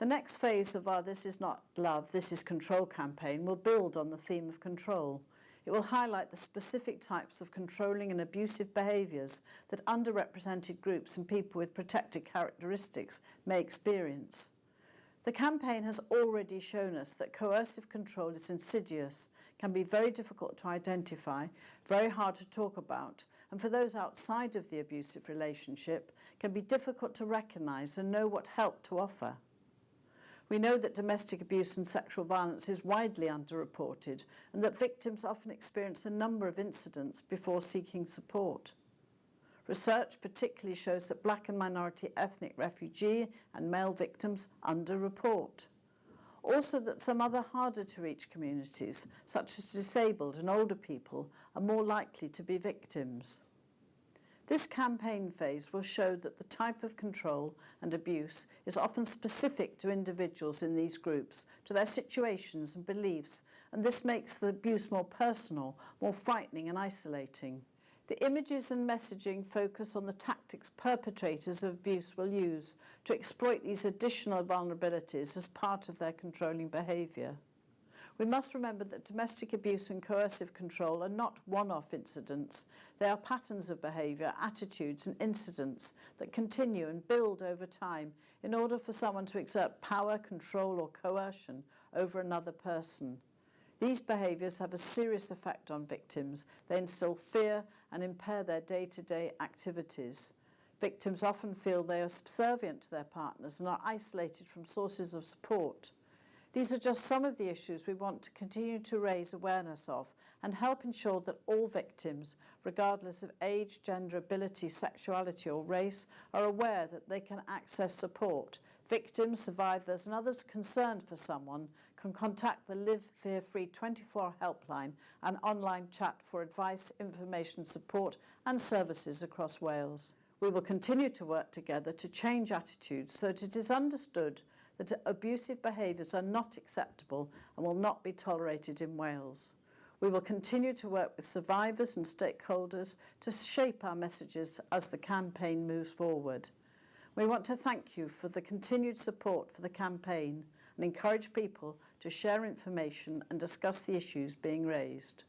The next phase of our This Is Not Love, This Is Control campaign will build on the theme of control. It will highlight the specific types of controlling and abusive behaviours that underrepresented groups and people with protected characteristics may experience. The campaign has already shown us that coercive control is insidious, can be very difficult to identify, very hard to talk about, and for those outside of the abusive relationship, can be difficult to recognise and know what help to offer. We know that domestic abuse and sexual violence is widely underreported and that victims often experience a number of incidents before seeking support. Research particularly shows that black and minority ethnic refugee and male victims underreport. Also that some other harder to reach communities, such as disabled and older people, are more likely to be victims. This campaign phase will show that the type of control and abuse is often specific to individuals in these groups, to their situations and beliefs, and this makes the abuse more personal, more frightening and isolating. The images and messaging focus on the tactics perpetrators of abuse will use to exploit these additional vulnerabilities as part of their controlling behaviour. We must remember that domestic abuse and coercive control are not one-off incidents. They are patterns of behaviour, attitudes and incidents that continue and build over time in order for someone to exert power, control or coercion over another person. These behaviours have a serious effect on victims. They instill fear and impair their day-to-day -day activities. Victims often feel they are subservient to their partners and are isolated from sources of support. These are just some of the issues we want to continue to raise awareness of and help ensure that all victims, regardless of age, gender, ability, sexuality or race, are aware that they can access support. Victims, survivors and others concerned for someone can contact the Live Fear Free 24 helpline and online chat for advice, information, support and services across Wales. We will continue to work together to change attitudes so that it is understood that abusive behaviours are not acceptable and will not be tolerated in Wales. We will continue to work with survivors and stakeholders to shape our messages as the campaign moves forward. We want to thank you for the continued support for the campaign and encourage people to share information and discuss the issues being raised.